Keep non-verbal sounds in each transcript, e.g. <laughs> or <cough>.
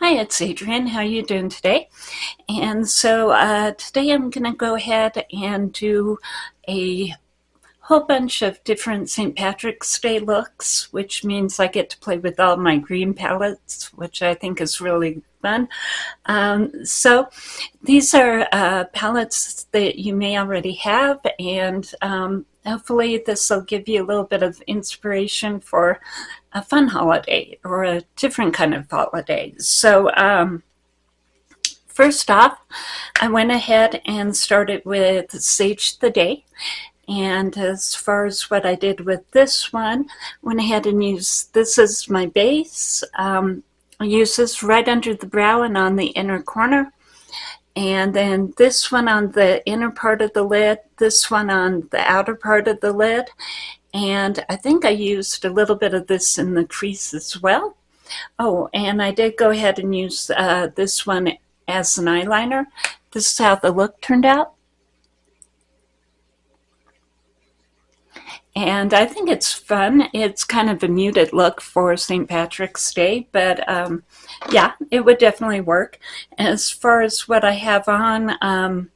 Hi, it's Adrienne. How are you doing today? And so uh, today I'm going to go ahead and do a whole bunch of different St. Patrick's Day looks, which means I get to play with all my green palettes, which I think is really fun. Um, so these are uh, palettes that you may already have, and um, hopefully this will give you a little bit of inspiration for a fun holiday or a different kind of holiday. So um, first off, I went ahead and started with Sage the Day. And as far as what I did with this one, went ahead and used, this is my base. Um, I use this right under the brow and on the inner corner. And then this one on the inner part of the lid, this one on the outer part of the lid. And I think I used a little bit of this in the crease as well. Oh, and I did go ahead and use uh, this one as an eyeliner. This is how the look turned out. And I think it's fun. It's kind of a muted look for St. Patrick's Day, but um, yeah, it would definitely work. As far as what I have on, um,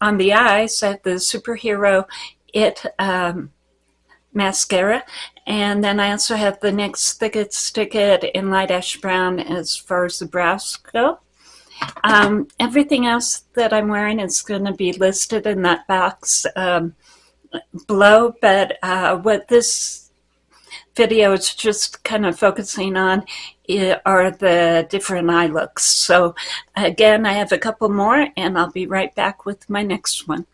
on the eyes, I have the Superhero It um, mascara. And then I also have the NYX Thick It Stick It in light ash brown as far as the brows go. Um, everything else that I'm wearing is going to be listed in that box below, but uh, what this video is just kind of focusing on are the different eye looks. So again, I have a couple more and I'll be right back with my next one.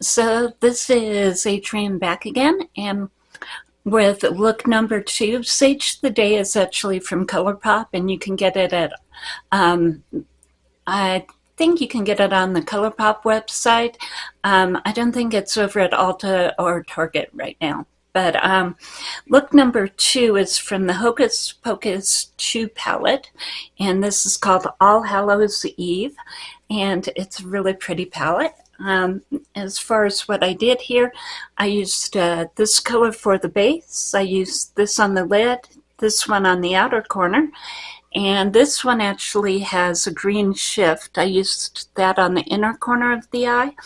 So this is Adrienne back again and with look number two, Sage the Day is actually from ColourPop and you can get it at, um, I think you can get it on the ColourPop website. Um, I don't think it's over at Ulta or Target right now. But um, look number two is from the Hocus Pocus 2 palette. And this is called All Hallows Eve. And it's a really pretty palette. Um, as far as what I did here, I used uh, this color for the base. I used this on the lid, this one on the outer corner, and this one actually has a green shift. I used that on the inner corner of the eye.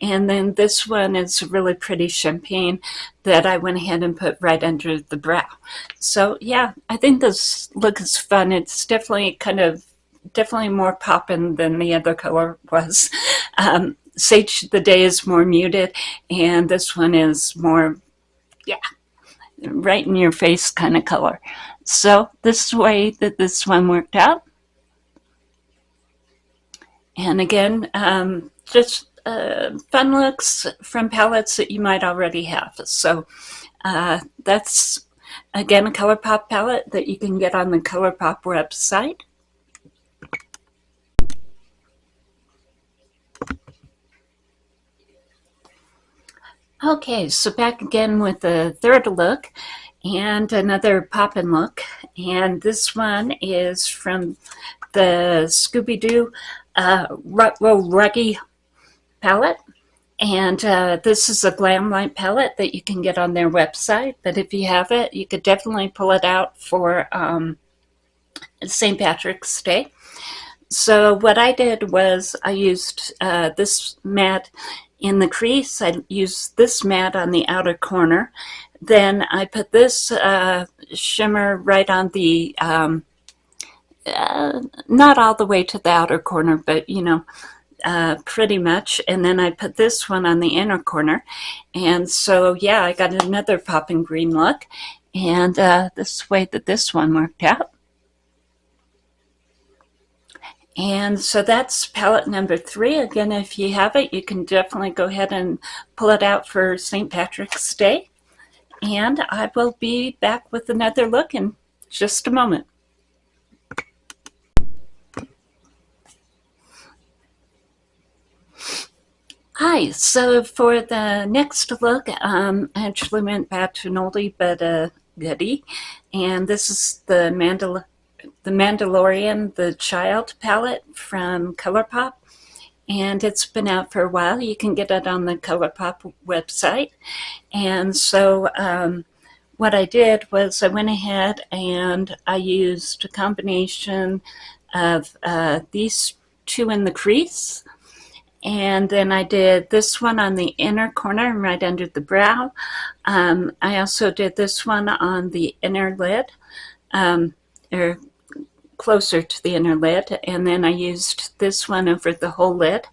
And then this one is a really pretty champagne that I went ahead and put right under the brow. So yeah, I think this look is fun. It's definitely kind of, definitely more poppin' than the other color was. <laughs> Um, Sage the Day is more muted, and this one is more, yeah, right in your face kind of color. So this way that this one worked out. And again, um, just uh, fun looks from palettes that you might already have. So uh, that's, again, a ColourPop palette that you can get on the ColourPop website. Okay, so back again with the third look and another poppin' look. And this one is from the Scooby-Doo uh, Ruggy palette. And uh, this is a Glamlite palette that you can get on their website. But if you have it, you could definitely pull it out for um, St. Patrick's Day. So what I did was I used uh, this matte in the crease, I use this matte on the outer corner. Then I put this uh, shimmer right on the, um, uh, not all the way to the outer corner, but you know, uh, pretty much. And then I put this one on the inner corner. And so, yeah, I got another popping green look. And uh, this way that this one worked out. And so that's palette number three. Again, if you have it, you can definitely go ahead and pull it out for St. Patrick's Day. And I will be back with another look in just a moment. Hi, so for the next look, um, I actually went back to an oldie but a goodie. And this is the Mandela the Mandalorian, the Child palette from ColourPop. and it's been out for a while. You can get it on the ColourPop website. And so um, what I did was I went ahead and I used a combination of uh, these two in the crease and then I did this one on the inner corner right under the brow. Um, I also did this one on the inner lid, um, or closer to the inner lid, and then I used this one over the whole lid.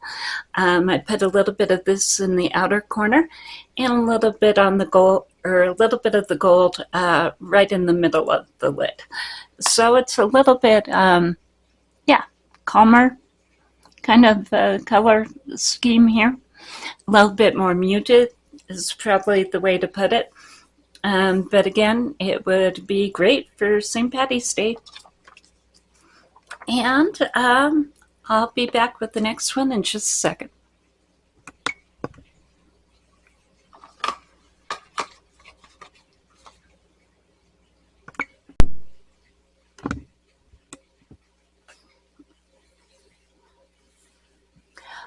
Um, I put a little bit of this in the outer corner, and a little bit on the gold, or a little bit of the gold uh, right in the middle of the lid. So it's a little bit, um, yeah, calmer kind of uh, color scheme here. A little bit more muted is probably the way to put it. Um, but again, it would be great for St. Patty's Day. And um, I'll be back with the next one in just a second.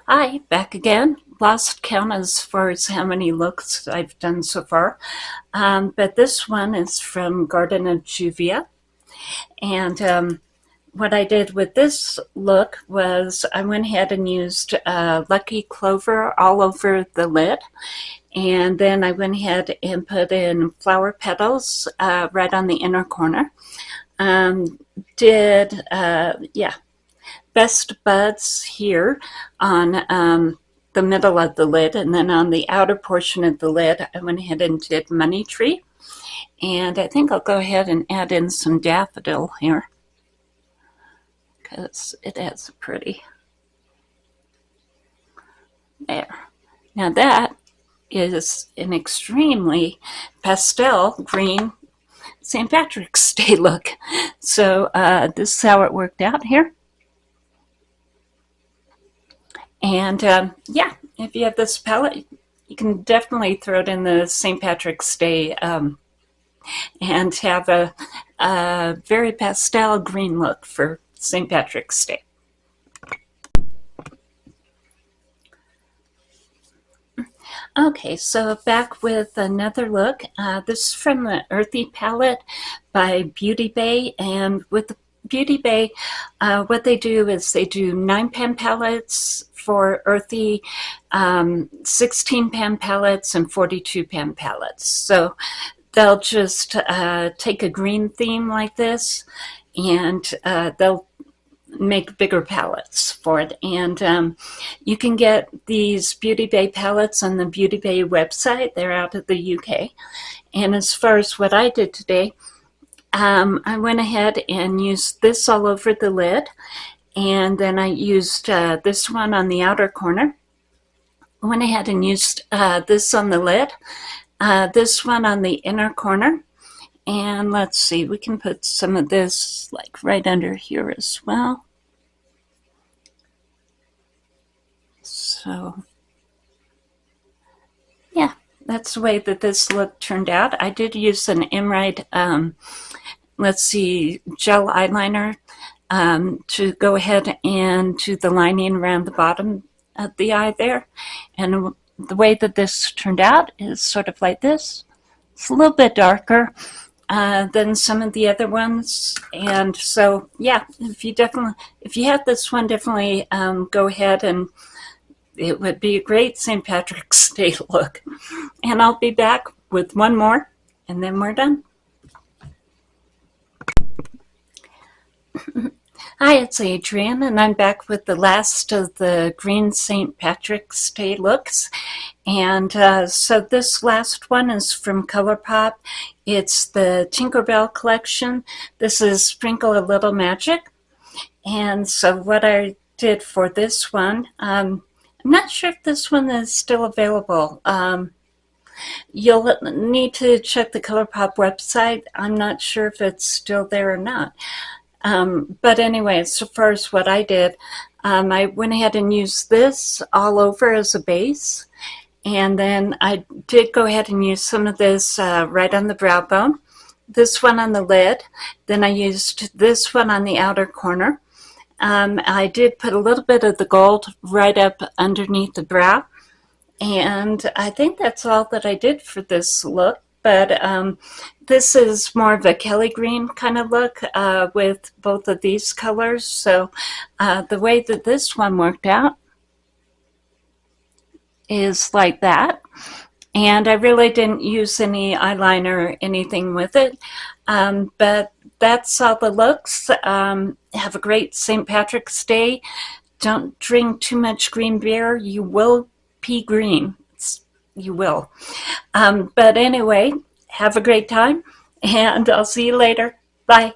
Hi, back again. Lost count as far as how many looks I've done so far. Um, but this one is from Garden of Juvia. And um, what I did with this look was I went ahead and used uh, Lucky Clover all over the lid. And then I went ahead and put in flower petals uh, right on the inner corner. Um, did, uh, yeah, best buds here on um, the middle of the lid and then on the outer portion of the lid I went ahead and did money tree and I think I'll go ahead and add in some daffodil here because it a pretty there now that is an extremely pastel green St. Patrick's Day <laughs> look so uh, this is how it worked out here and um, yeah, if you have this palette, you can definitely throw it in the St. Patrick's Day um, and have a, a very pastel green look for St. Patrick's Day. Okay, so back with another look. Uh, this is from the Earthy palette by Beauty Bay, and with Beauty Bay, uh, what they do is they do nine pan palettes for earthy, um, 16 pan palettes and 42 pan palettes. So they'll just uh, take a green theme like this and uh, they'll make bigger palettes for it. And um, you can get these Beauty Bay palettes on the Beauty Bay website. They're out of the UK. And as far as what I did today, um, I went ahead and used this all over the lid and then I used uh, this one on the outer corner. I went ahead and used uh, this on the lid, uh, this one on the inner corner, and let's see, we can put some of this like right under here as well. So, yeah, that's the way that this look turned out. I did use an Emerald um, let's see, gel eyeliner um, to go ahead and do the lining around the bottom of the eye there. And the way that this turned out is sort of like this. It's a little bit darker uh, than some of the other ones. And so, yeah, if you definitely, if you have this one, definitely um, go ahead and it would be a great St. Patrick's <laughs> Day look. And I'll be back with one more and then we're done. <laughs> Hi, it's Adrienne, and I'm back with the last of the Green St. Patrick's Day looks. And uh, so this last one is from ColourPop. It's the Tinkerbell collection. This is Sprinkle a Little Magic. And so what I did for this one, um, I'm not sure if this one is still available. Um, you'll need to check the ColourPop website. I'm not sure if it's still there or not. Um, but anyway, so first what I did, um, I went ahead and used this all over as a base. And then I did go ahead and use some of this uh, right on the brow bone, this one on the lid. Then I used this one on the outer corner. Um, I did put a little bit of the gold right up underneath the brow. And I think that's all that I did for this look. But um, this is more of a Kelly green kind of look uh, with both of these colors. So uh, the way that this one worked out is like that. And I really didn't use any eyeliner or anything with it. Um, but that's all the looks. Um, have a great St. Patrick's Day. Don't drink too much green beer. You will pee green. You will. Um, but anyway, have a great time and I'll see you later. Bye.